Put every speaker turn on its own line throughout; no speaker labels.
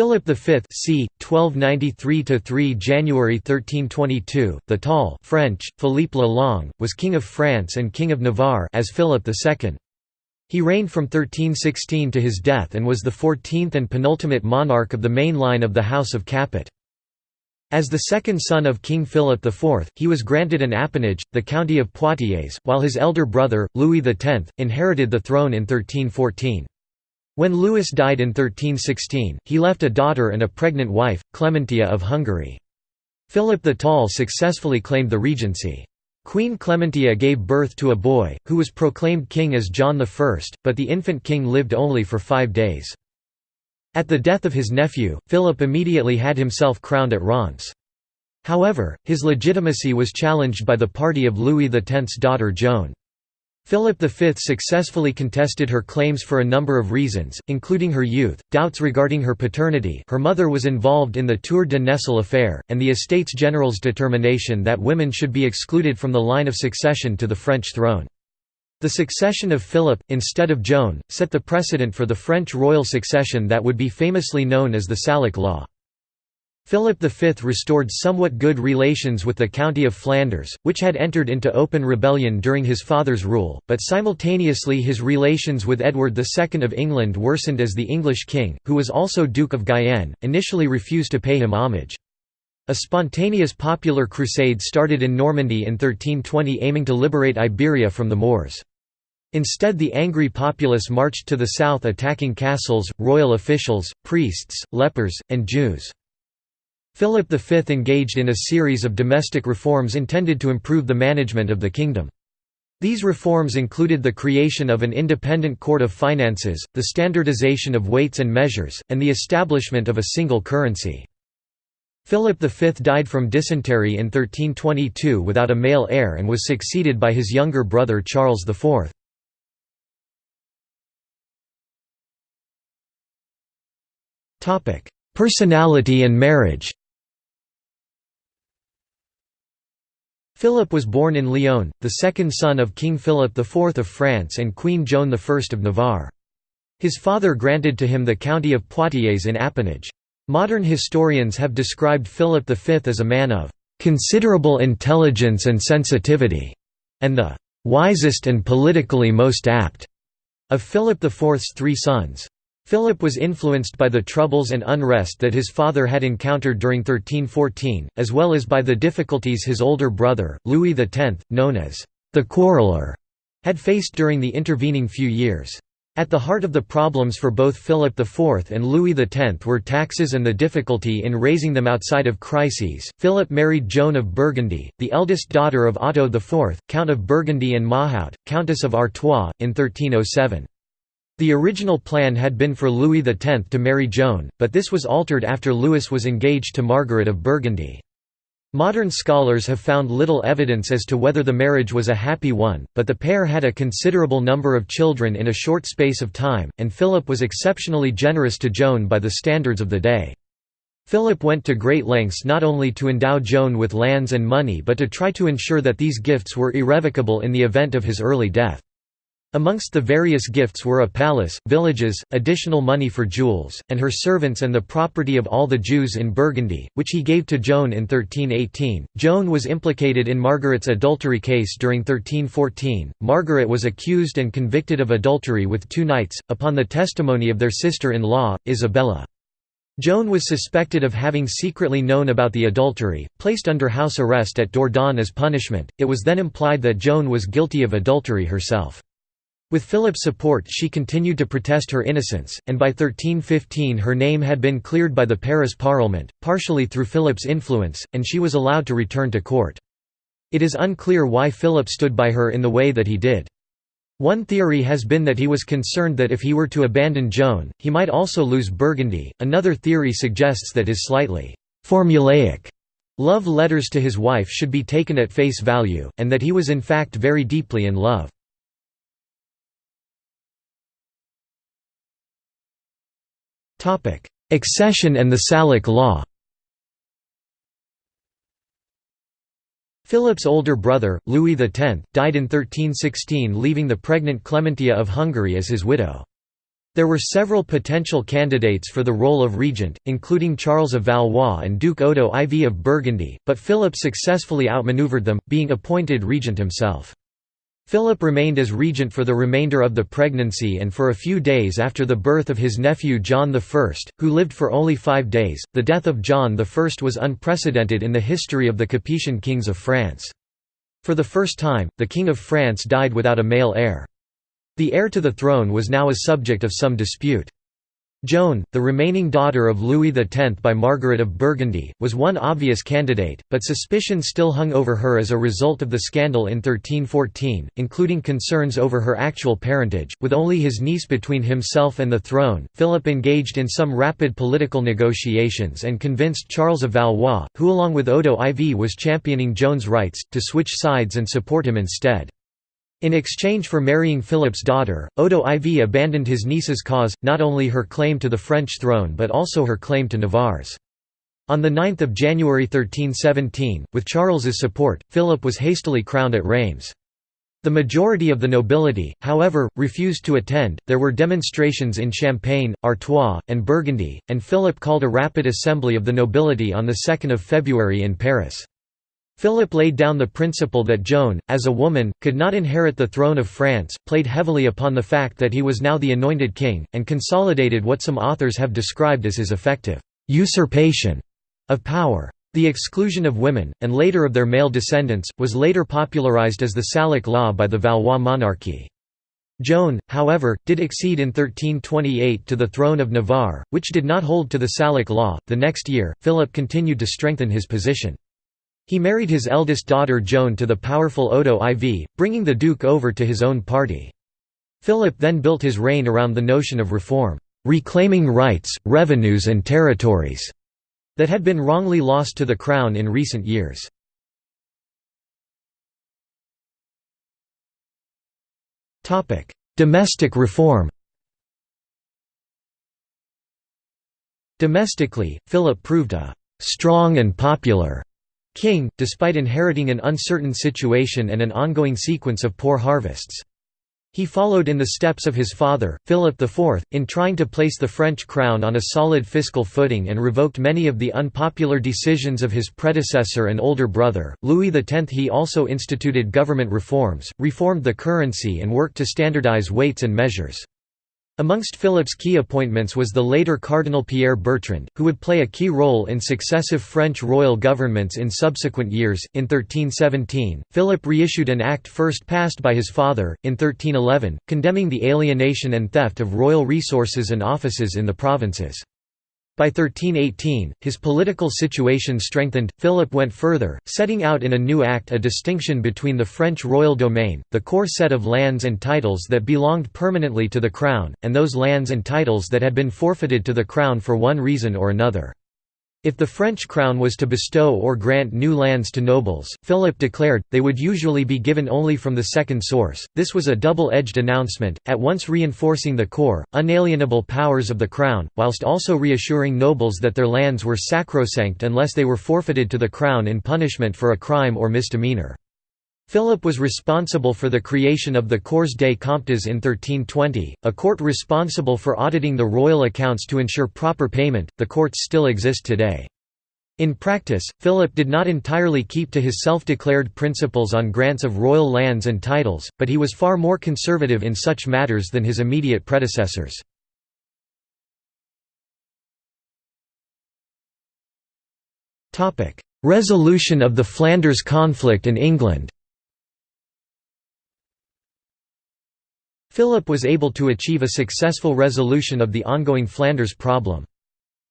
Philip V c. 1293–3 January 1322, the Tall French, Philippe le Long, was King of France and King of Navarre as Philip II. He reigned from 1316 to his death and was the fourteenth and penultimate monarch of the main line of the House of Capet. As the second son of King Philip IV, he was granted an appanage, the county of Poitiers, while his elder brother, Louis X, inherited the throne in 1314. When Louis died in 1316, he left a daughter and a pregnant wife, Clementia of Hungary. Philip the Tall successfully claimed the regency. Queen Clementia gave birth to a boy, who was proclaimed king as John I, but the infant king lived only for five days. At the death of his nephew, Philip immediately had himself crowned at Reims. However, his legitimacy was challenged by the party of Louis X's daughter Joan. Philip V successfully contested her claims for a number of reasons, including her youth, doubts regarding her paternity her mother was involved in the Tour de Nesle affair, and the Estates General's determination that women should be excluded from the line of succession to the French throne. The succession of Philip, instead of Joan, set the precedent for the French royal succession that would be famously known as the Salic law. Philip V restored somewhat good relations with the County of Flanders, which had entered into open rebellion during his father's rule, but simultaneously his relations with Edward II of England worsened as the English king, who was also Duke of Guyenne, initially refused to pay him homage. A spontaneous popular crusade started in Normandy in 1320 aiming to liberate Iberia from the Moors. Instead the angry populace marched to the south attacking castles, royal officials, priests, lepers, and Jews. Philip V engaged in a series of domestic reforms intended to improve the management of the kingdom. These reforms included the creation of an independent court of finances, the standardization of weights and measures, and the establishment of a single currency. Philip V died from dysentery in 1322 without a male heir and was succeeded by his younger brother Charles IV. Personality and marriage Philip was born in Lyon, the second son of King Philip IV of France and Queen Joan I of Navarre. His father granted to him the county of Poitiers in appanage. Modern historians have described Philip V as a man of "...considerable intelligence and sensitivity", and the "...wisest and politically most apt", of Philip IV's three sons. Philip was influenced by the troubles and unrest that his father had encountered during 1314, as well as by the difficulties his older brother, Louis X, known as the Quarreler, had faced during the intervening few years. At the heart of the problems for both Philip IV and Louis X were taxes and the difficulty in raising them outside of crises. Philip married Joan of Burgundy, the eldest daughter of Otto IV, Count of Burgundy and Mahaut, Countess of Artois, in 1307. The original plan had been for Louis X to marry Joan, but this was altered after Louis was engaged to Margaret of Burgundy. Modern scholars have found little evidence as to whether the marriage was a happy one, but the pair had a considerable number of children in a short space of time, and Philip was exceptionally generous to Joan by the standards of the day. Philip went to great lengths not only to endow Joan with lands and money but to try to ensure that these gifts were irrevocable in the event of his early death. Amongst the various gifts were a palace, villages, additional money for jewels, and her servants and the property of all the Jews in Burgundy, which he gave to Joan in 1318. Joan was implicated in Margaret's adultery case during 1314. Margaret was accused and convicted of adultery with two knights, upon the testimony of their sister in law, Isabella. Joan was suspected of having secretly known about the adultery, placed under house arrest at Dourdan as punishment. It was then implied that Joan was guilty of adultery herself. With Philip's support she continued to protest her innocence, and by 1315 her name had been cleared by the Paris Parliament, partially through Philip's influence, and she was allowed to return to court. It is unclear why Philip stood by her in the way that he did. One theory has been that he was concerned that if he were to abandon Joan, he might also lose Burgundy, another theory suggests that his slightly «formulaic» love letters to his wife should be taken at face value, and that he was in fact very deeply in love. Accession and the Salic law Philip's older brother, Louis X, died in 1316 leaving the pregnant Clementia of Hungary as his widow. There were several potential candidates for the role of regent, including Charles of Valois and Duke Odo IV of Burgundy, but Philip successfully outmaneuvered them, being appointed regent himself. Philip remained as regent for the remainder of the pregnancy and for a few days after the birth of his nephew John I, who lived for only five days. The death of John I was unprecedented in the history of the Capetian kings of France. For the first time, the King of France died without a male heir. The heir to the throne was now a subject of some dispute. Joan, the remaining daughter of Louis X by Margaret of Burgundy, was one obvious candidate, but suspicion still hung over her as a result of the scandal in 1314, including concerns over her actual parentage. With only his niece between himself and the throne, Philip engaged in some rapid political negotiations and convinced Charles of Valois, who along with Odo IV was championing Joan's rights, to switch sides and support him instead. In exchange for marrying Philip's daughter, Odo IV abandoned his niece's cause, not only her claim to the French throne but also her claim to Navarre's. On 9 January 1317, with Charles's support, Philip was hastily crowned at Reims. The majority of the nobility, however, refused to attend. There were demonstrations in Champagne, Artois, and Burgundy, and Philip called a rapid assembly of the nobility on 2 February in Paris. Philip laid down the principle that Joan, as a woman, could not inherit the throne of France, played heavily upon the fact that he was now the anointed king, and consolidated what some authors have described as his effective usurpation of power. The exclusion of women, and later of their male descendants, was later popularized as the Salic law by the Valois monarchy. Joan, however, did accede in 1328 to the throne of Navarre, which did not hold to the Salic law. The next year, Philip continued to strengthen his position. He married his eldest daughter Joan to the powerful Odo IV, bringing the duke over to his own party. Philip then built his reign around the notion of reform, reclaiming rights, revenues and territories that had been wrongly lost to the crown in recent years. Domestic reform Domestically, Philip proved a «strong and popular» king, despite inheriting an uncertain situation and an ongoing sequence of poor harvests. He followed in the steps of his father, Philip IV, in trying to place the French crown on a solid fiscal footing and revoked many of the unpopular decisions of his predecessor and older brother, Louis X. He also instituted government reforms, reformed the currency and worked to standardize weights and measures. Amongst Philip's key appointments was the later Cardinal Pierre Bertrand, who would play a key role in successive French royal governments in subsequent years. In 1317, Philip reissued an act first passed by his father, in 1311, condemning the alienation and theft of royal resources and offices in the provinces. By 1318, his political situation strengthened. Philip went further, setting out in a new act a distinction between the French royal domain, the core set of lands and titles that belonged permanently to the crown, and those lands and titles that had been forfeited to the crown for one reason or another. If the French crown was to bestow or grant new lands to nobles, Philip declared, they would usually be given only from the second source. This was a double-edged announcement, at once reinforcing the core, unalienable powers of the crown, whilst also reassuring nobles that their lands were sacrosanct unless they were forfeited to the crown in punishment for a crime or misdemeanor. Philip was responsible for the creation of the Corps des Comptes in 1320, a court responsible for auditing the royal accounts to ensure proper payment. The courts still exist today. In practice, Philip did not entirely keep to his self-declared principles on grants of royal lands and titles, but he was far more conservative in such matters than his immediate predecessors. Resolution of the Flanders conflict in England Philip was able to achieve a successful resolution of the ongoing Flanders problem.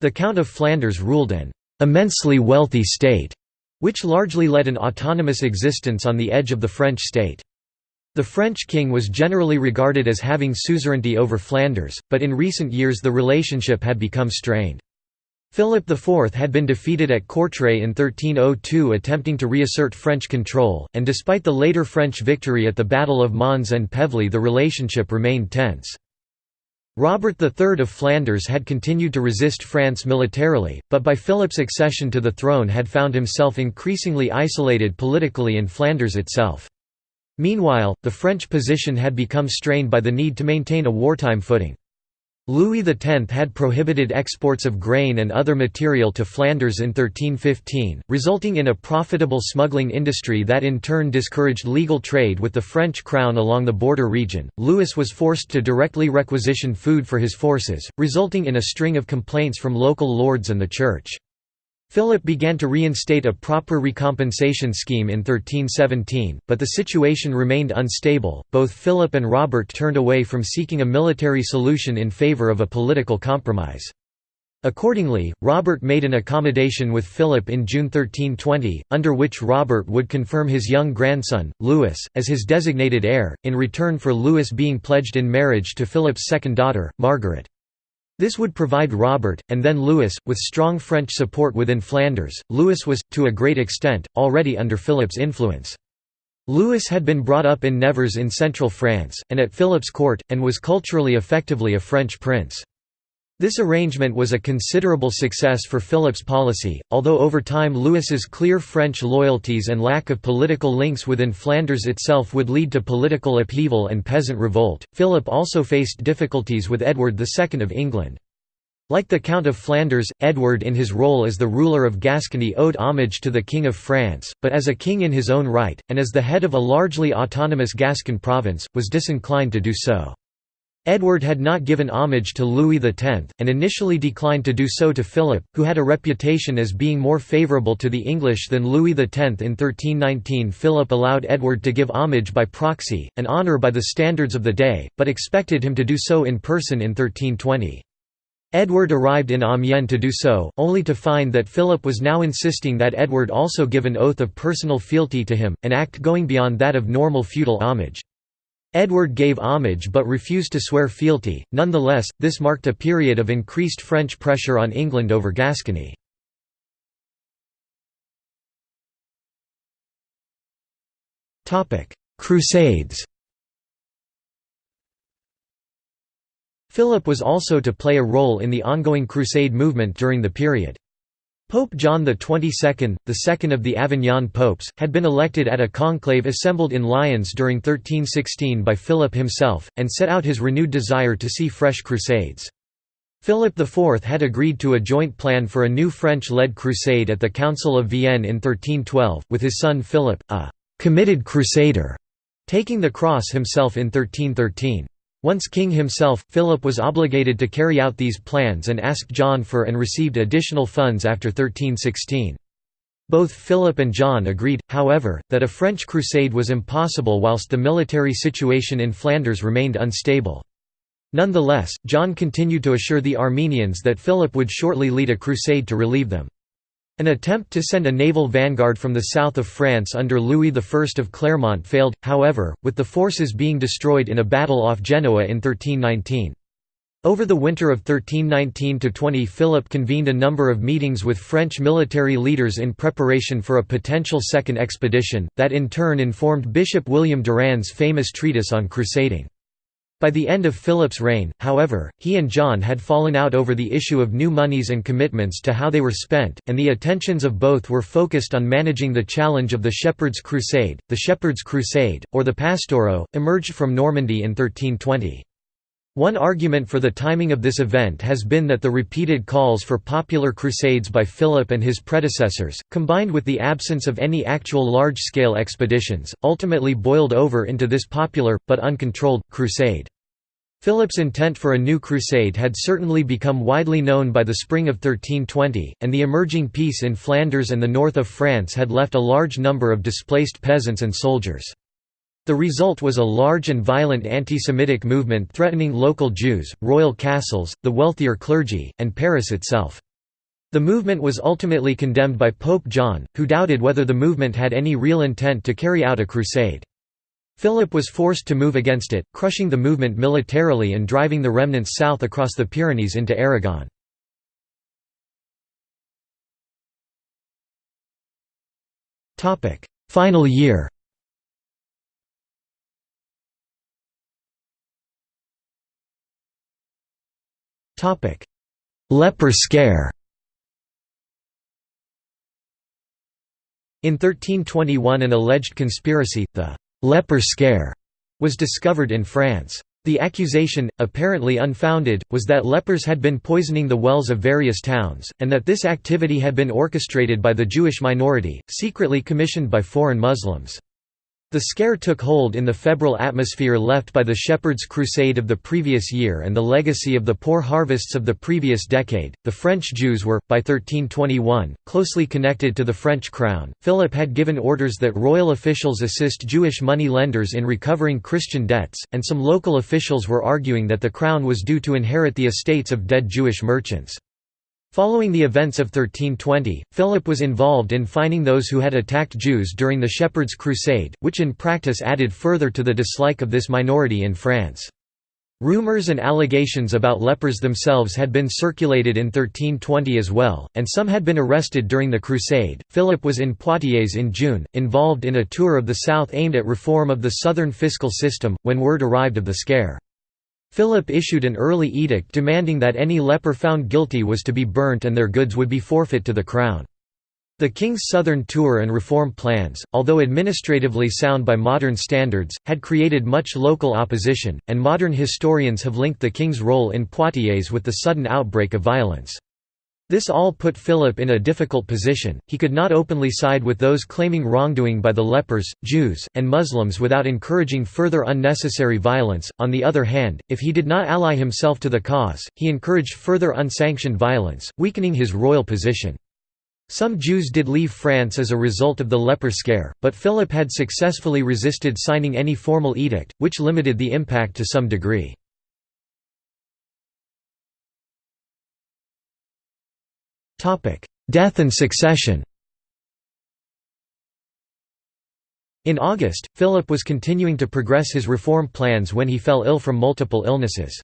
The Count of Flanders ruled an immensely wealthy state, which largely led an autonomous existence on the edge of the French state. The French king was generally regarded as having suzerainty over Flanders, but in recent years the relationship had become strained. Philip IV had been defeated at Courtrai in 1302 attempting to reassert French control, and despite the later French victory at the Battle of Mons-en-Pévèle the relationship remained tense. Robert III of Flanders had continued to resist France militarily, but by Philip's accession to the throne had found himself increasingly isolated politically in Flanders itself. Meanwhile, the French position had become strained by the need to maintain a wartime footing. Louis X had prohibited exports of grain and other material to Flanders in 1315, resulting in a profitable smuggling industry that in turn discouraged legal trade with the French crown along the border region. Louis was forced to directly requisition food for his forces, resulting in a string of complaints from local lords and the church. Philip began to reinstate a proper recompensation scheme in 1317, but the situation remained unstable. Both Philip and Robert turned away from seeking a military solution in favour of a political compromise. Accordingly, Robert made an accommodation with Philip in June 1320, under which Robert would confirm his young grandson, Louis, as his designated heir, in return for Louis being pledged in marriage to Philip's second daughter, Margaret. This would provide Robert, and then Louis, with strong French support within Flanders. Louis was, to a great extent, already under Philip's influence. Louis had been brought up in Nevers in central France, and at Philip's court, and was culturally effectively a French prince. This arrangement was a considerable success for Philip's policy, although over time Louis's clear French loyalties and lack of political links within Flanders itself would lead to political upheaval and peasant revolt. Philip also faced difficulties with Edward II of England. Like the Count of Flanders, Edward in his role as the ruler of Gascony owed homage to the King of France, but as a king in his own right, and as the head of a largely autonomous Gascon province, was disinclined to do so. Edward had not given homage to Louis X, and initially declined to do so to Philip, who had a reputation as being more favourable to the English than Louis X. In 1319 Philip allowed Edward to give homage by proxy, an honour by the standards of the day, but expected him to do so in person in 1320. Edward arrived in Amiens to do so, only to find that Philip was now insisting that Edward also give an oath of personal fealty to him, an act going beyond that of normal feudal homage. Edward gave homage but refused to swear fealty, nonetheless, this marked a period of increased French pressure on England over Gascony. Crusades Philip was also to play a role in the ongoing Crusade movement during the period. Pope John XXII, the second of the Avignon popes, had been elected at a conclave assembled in Lyons during 1316 by Philip himself, and set out his renewed desire to see fresh crusades. Philip IV had agreed to a joint plan for a new French-led crusade at the Council of Vienne in 1312, with his son Philip, a «committed crusader», taking the cross himself in 1313. Once king himself, Philip was obligated to carry out these plans and asked John for and received additional funds after 1316. Both Philip and John agreed, however, that a French crusade was impossible whilst the military situation in Flanders remained unstable. Nonetheless, John continued to assure the Armenians that Philip would shortly lead a crusade to relieve them. An attempt to send a naval vanguard from the south of France under Louis I of Clermont failed, however, with the forces being destroyed in a battle off Genoa in 1319. Over the winter of 1319–20 Philip convened a number of meetings with French military leaders in preparation for a potential second expedition, that in turn informed Bishop William Durand's famous treatise on crusading. By the end of Philip's reign, however, he and John had fallen out over the issue of new monies and commitments to how they were spent, and the attentions of both were focused on managing the challenge of the Shepherd's Crusade. The Shepherd's Crusade, or the Pastoureaux, emerged from Normandy in 1320. One argument for the timing of this event has been that the repeated calls for popular crusades by Philip and his predecessors, combined with the absence of any actual large-scale expeditions, ultimately boiled over into this popular, but uncontrolled, crusade. Philip's intent for a new crusade had certainly become widely known by the spring of 1320, and the emerging peace in Flanders and the north of France had left a large number of displaced peasants and soldiers. The result was a large and violent anti-Semitic movement threatening local Jews, royal castles, the wealthier clergy, and Paris itself. The movement was ultimately condemned by Pope John, who doubted whether the movement had any real intent to carry out a crusade. Philip was forced to move against it, crushing the movement militarily and driving the remnants south across the Pyrenees into Aragon. Final year Leper scare In 1321 an alleged conspiracy, the «leper scare», was discovered in France. The accusation, apparently unfounded, was that lepers had been poisoning the wells of various towns, and that this activity had been orchestrated by the Jewish minority, secretly commissioned by foreign Muslims. The scare took hold in the febrile atmosphere left by the Shepherd's Crusade of the previous year and the legacy of the poor harvests of the previous decade. The French Jews were, by 1321, closely connected to the French crown. Philip had given orders that royal officials assist Jewish money lenders in recovering Christian debts, and some local officials were arguing that the crown was due to inherit the estates of dead Jewish merchants. Following the events of 1320, Philip was involved in fining those who had attacked Jews during the Shepherd's Crusade, which in practice added further to the dislike of this minority in France. Rumors and allegations about lepers themselves had been circulated in 1320 as well, and some had been arrested during the Crusade. Philip was in Poitiers in June, involved in a tour of the south aimed at reform of the southern fiscal system, when word arrived of the scare. Philip issued an early edict demanding that any leper found guilty was to be burnt and their goods would be forfeit to the crown. The king's southern tour and reform plans, although administratively sound by modern standards, had created much local opposition, and modern historians have linked the king's role in Poitiers with the sudden outbreak of violence. This all put Philip in a difficult position, he could not openly side with those claiming wrongdoing by the lepers, Jews, and Muslims without encouraging further unnecessary violence. On the other hand, if he did not ally himself to the cause, he encouraged further unsanctioned violence, weakening his royal position. Some Jews did leave France as a result of the leper scare, but Philip had successfully resisted signing any formal edict, which limited the impact to some degree. Death and succession In August, Philip was continuing to progress his reform plans when he fell ill from multiple illnesses.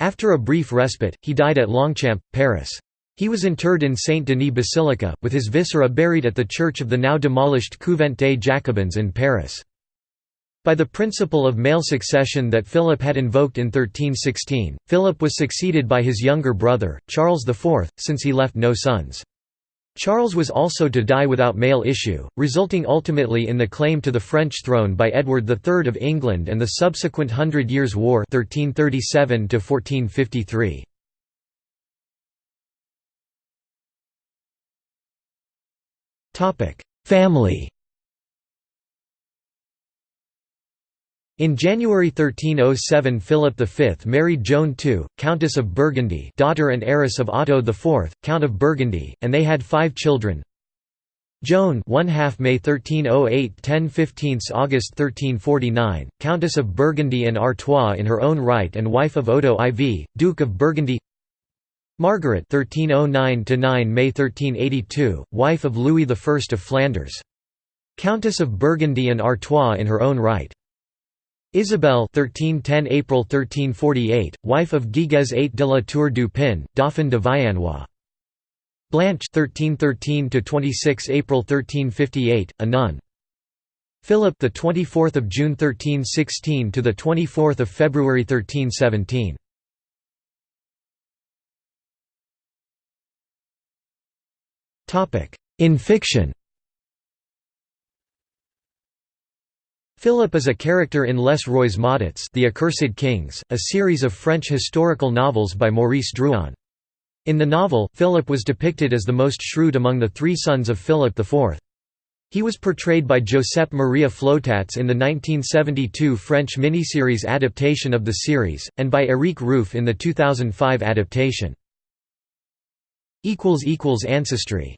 After a brief respite, he died at Longchamp, Paris. He was interred in Saint-Denis Basilica, with his viscera buried at the church of the now demolished Couvent des Jacobins in Paris. By the principle of male succession that Philip had invoked in 1316, Philip was succeeded by his younger brother, Charles IV, since he left no sons. Charles was also to die without male issue, resulting ultimately in the claim to the French throne by Edward III of England and the subsequent Hundred Years' War 1337 1453. Family In January 1307 Philip V married Joan II, Countess of Burgundy daughter and heiress of Otto IV, Count of Burgundy, and they had five children. Joan 1 half May 1308 10 15 August 1349, Countess of Burgundy and Artois in her own right and wife of Odo IV, Duke of Burgundy Margaret 1309 9 May 1382, wife of Louis I of Flanders. Countess of Burgundy and Artois in her own right. Isabelle 1310 April 1348, wife of Guigues VIII de la Tour du Pin, Dauphin de Viennois. Blanche 1313 to 26 April 1358, a nun. Philip the 24th of June 1316 to the 24th of February 1317. Topic: In fiction. Philip is a character in Les Rois Maudits The Accursed Kings, a series of French historical novels by Maurice Druon. In the novel, Philip was depicted as the most shrewd among the three sons of Philip IV. He was portrayed by Josep Maria Flotats in the 1972 French miniseries adaptation of the series, and by Éric Ruf in the 2005 adaptation. Ancestry